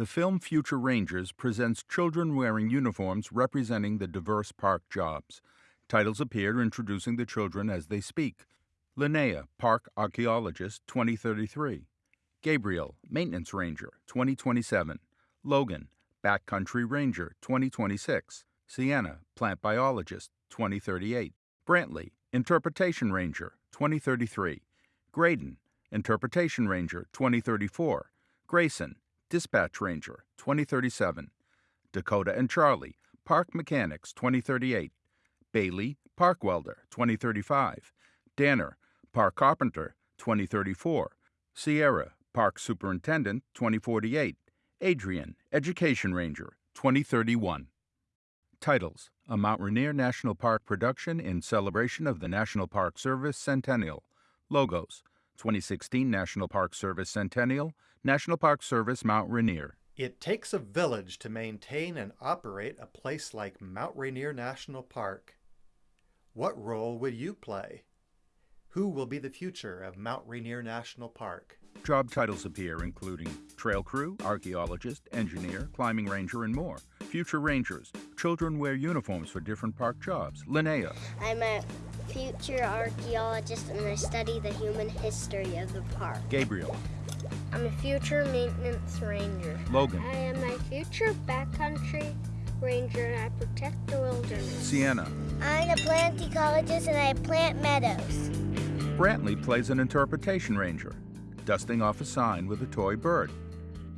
The film Future Rangers presents children wearing uniforms representing the diverse park jobs. Titles appear introducing the children as they speak. Linnea, Park Archaeologist, 2033. Gabriel, Maintenance Ranger, 2027. Logan, Backcountry Ranger, 2026. Sienna, Plant Biologist, 2038. Brantley, Interpretation Ranger, 2033. Graydon, Interpretation Ranger, 2034. Grayson, Dispatch Ranger, 2037. Dakota and Charlie, Park Mechanics, 2038. Bailey, Park Welder, 2035. Danner, Park Carpenter, 2034. Sierra, Park Superintendent, 2048. Adrian, Education Ranger, 2031. Titles A Mount Rainier National Park production in celebration of the National Park Service Centennial. Logos 2016 National Park Service Centennial, National Park Service Mount Rainier. It takes a village to maintain and operate a place like Mount Rainier National Park. What role would you play? Who will be the future of Mount Rainier National Park? Job titles appear including trail crew, archaeologist, engineer, climbing ranger, and more. Future rangers. Children wear uniforms for different park jobs. Linnea. I'm a future archaeologist and I study the human history of the park. Gabriel. I'm a future maintenance ranger. Logan. I am a future backcountry ranger and I protect the wilderness. Sienna. I'm a plant ecologist and I plant meadows. Brantley plays an interpretation ranger, dusting off a sign with a toy bird.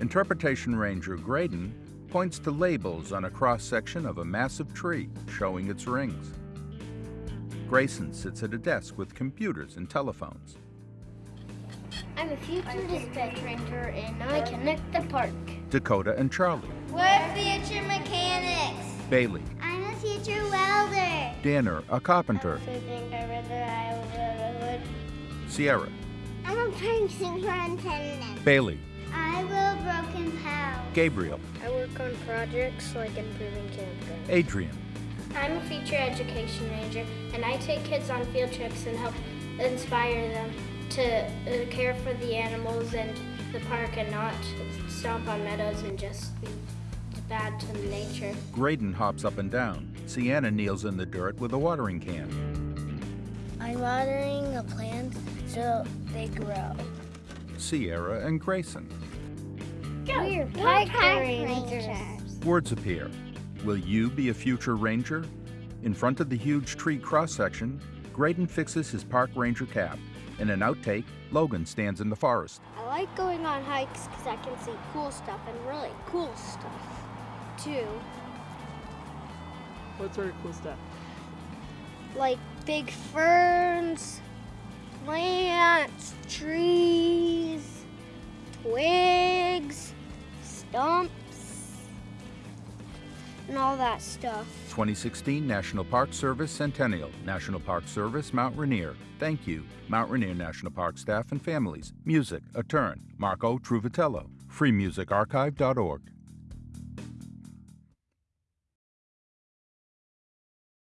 Interpretation ranger Graydon points to labels on a cross section of a massive tree showing its rings. Grayson sits at a desk with computers and telephones. I'm a future dispatch ranger and I connect the park. Dakota and Charlie. We're future mechanics. Bailey. I'm a future welder. Danner, a carpenter. I think I read the Iowa Sierra. I'm a train superintendent. Bailey. I will broken power. Gabriel. I work on projects like improving campgrounds. Adrian. I'm a future education ranger, and I take kids on field trips and help inspire them to uh, care for the animals and the park and not stomp on meadows and just be bad to nature. Graydon hops up and down. Sienna kneels in the dirt with a watering can. I'm watering the plants so they grow. Sierra and Grayson. We're park rangers. Words appear. Will you be a future ranger? In front of the huge tree cross section, Graydon fixes his park ranger cap. In an outtake, Logan stands in the forest. I like going on hikes because I can see cool stuff and really cool stuff too. What sort of cool stuff? Like big ferns, and all that stuff. 2016 National Park Service Centennial, National Park Service Mount Rainier. Thank you, Mount Rainier National Park staff and families. Music, A Turn, Marco Trovatello. freemusicarchive.org.